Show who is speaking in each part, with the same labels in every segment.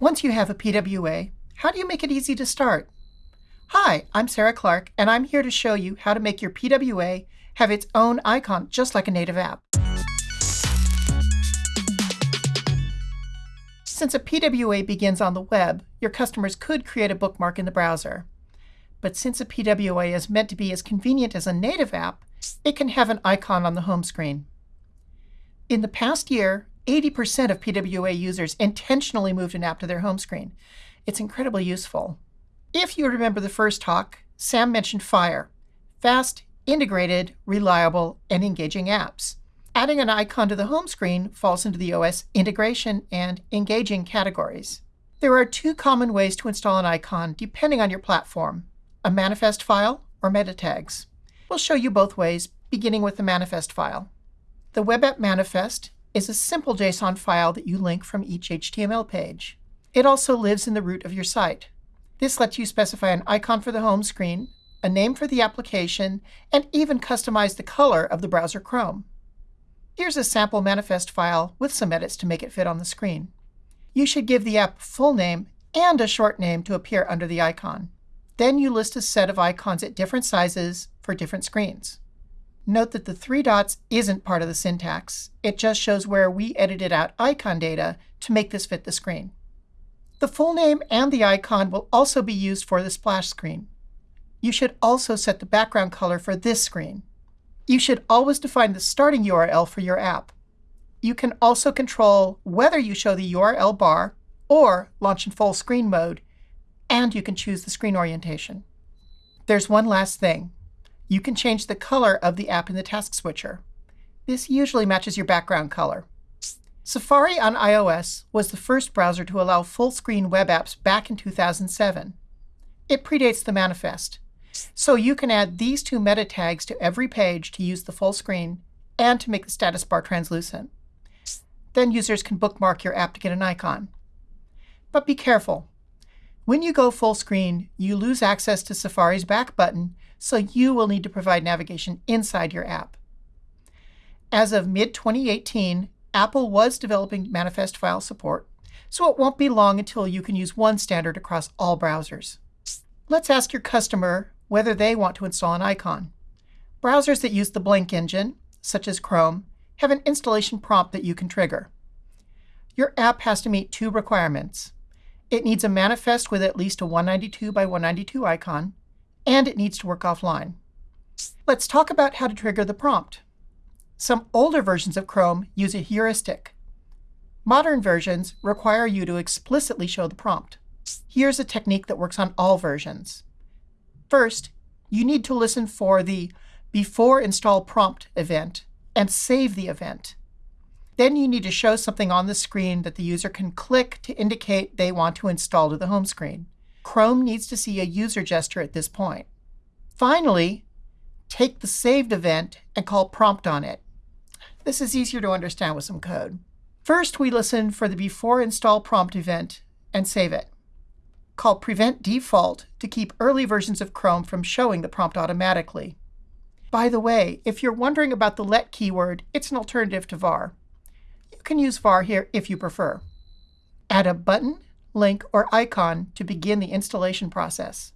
Speaker 1: Once you have a PWA, how do you make it easy to start? Hi, I'm Sarah Clark, and I'm here to show you how to make your PWA have its own icon just like a native app. Since a PWA begins on the web, your customers could create a bookmark in the browser. But since a PWA is meant to be as convenient as a native app, it can have an icon on the home screen. In the past year, 80% of PWA users intentionally moved an app to their home screen. It's incredibly useful. If you remember the first talk, Sam mentioned Fire, fast, integrated, reliable, and engaging apps. Adding an icon to the home screen falls into the OS integration and engaging categories. There are two common ways to install an icon depending on your platform, a manifest file or meta tags. We'll show you both ways, beginning with the manifest file. The web app manifest is a simple JSON file that you link from each HTML page. It also lives in the root of your site. This lets you specify an icon for the home screen, a name for the application, and even customize the color of the browser Chrome. Here's a sample manifest file with some edits to make it fit on the screen. You should give the app a full name and a short name to appear under the icon. Then you list a set of icons at different sizes for different screens. Note that the three dots isn't part of the syntax. It just shows where we edited out icon data to make this fit the screen. The full name and the icon will also be used for the splash screen. You should also set the background color for this screen. You should always define the starting URL for your app. You can also control whether you show the URL bar or launch in full screen mode, and you can choose the screen orientation. There's one last thing you can change the color of the app in the task switcher. This usually matches your background color. Safari on iOS was the first browser to allow full-screen web apps back in 2007. It predates the manifest. So you can add these two meta tags to every page to use the full screen and to make the status bar translucent. Then users can bookmark your app to get an icon. But be careful. When you go full screen, you lose access to Safari's back button so you will need to provide navigation inside your app. As of mid-2018, Apple was developing manifest file support, so it won't be long until you can use one standard across all browsers. Let's ask your customer whether they want to install an icon. Browsers that use the Blink engine, such as Chrome, have an installation prompt that you can trigger. Your app has to meet two requirements. It needs a manifest with at least a 192 by 192 icon, and it needs to work offline. Let's talk about how to trigger the prompt. Some older versions of Chrome use a heuristic. Modern versions require you to explicitly show the prompt. Here's a technique that works on all versions. First, you need to listen for the before install prompt event and save the event. Then you need to show something on the screen that the user can click to indicate they want to install to the home screen. Chrome needs to see a user gesture at this point. Finally, take the saved event and call prompt on it. This is easier to understand with some code. First, we listen for the before install prompt event and save it. Call prevent default to keep early versions of Chrome from showing the prompt automatically. By the way, if you're wondering about the let keyword, it's an alternative to var. You can use var here if you prefer. Add a button link, or icon to begin the installation process.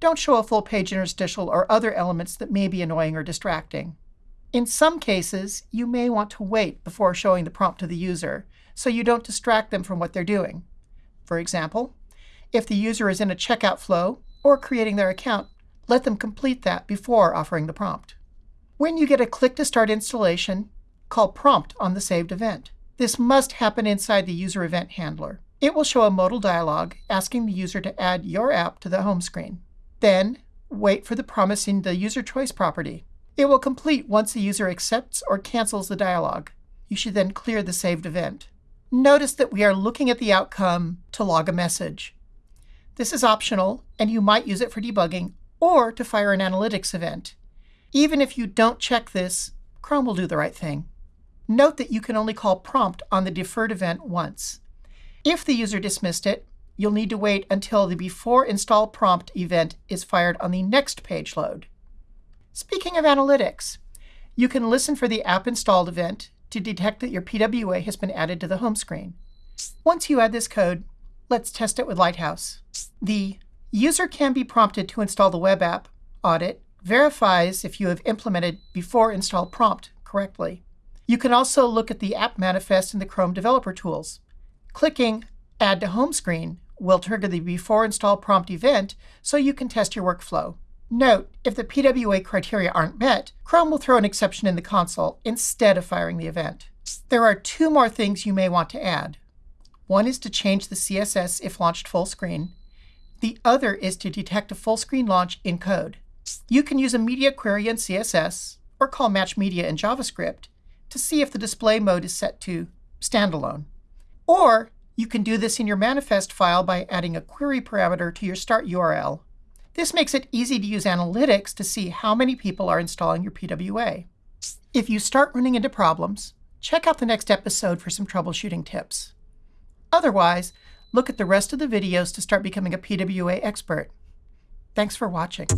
Speaker 1: Don't show a full page interstitial or other elements that may be annoying or distracting. In some cases, you may want to wait before showing the prompt to the user, so you don't distract them from what they're doing. For example, if the user is in a checkout flow or creating their account, let them complete that before offering the prompt. When you get a click to start installation, call prompt on the saved event. This must happen inside the user event handler. It will show a modal dialog asking the user to add your app to the home screen. Then, wait for the promise in the user choice property. It will complete once the user accepts or cancels the dialog. You should then clear the saved event. Notice that we are looking at the outcome to log a message. This is optional, and you might use it for debugging or to fire an analytics event. Even if you don't check this, Chrome will do the right thing. Note that you can only call prompt on the deferred event once. If the user dismissed it, you'll need to wait until the before install prompt event is fired on the next page load. Speaking of analytics, you can listen for the app installed event to detect that your PWA has been added to the home screen. Once you add this code, Let's test it with Lighthouse. The user can be prompted to install the web app audit verifies if you have implemented before install prompt correctly. You can also look at the app manifest in the Chrome Developer Tools. Clicking Add to Home Screen will trigger the before install prompt event so you can test your workflow. Note, if the PWA criteria aren't met, Chrome will throw an exception in the console instead of firing the event. There are two more things you may want to add. One is to change the CSS if launched full screen. The other is to detect a full screen launch in code. You can use a media query in CSS or call match media in JavaScript to see if the display mode is set to standalone. Or you can do this in your manifest file by adding a query parameter to your start URL. This makes it easy to use analytics to see how many people are installing your PWA. If you start running into problems, check out the next episode for some troubleshooting tips. Otherwise, look at the rest of the videos to start becoming a PWA expert. Thanks for watching.